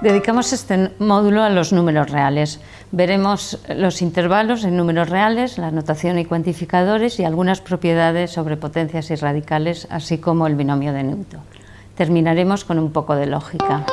Dedicamos este módulo a los números reales. Veremos los intervalos en números reales, la notación y cuantificadores y algunas propiedades sobre potencias y radicales, así como el binomio de Newton. Terminaremos con un poco de lógica.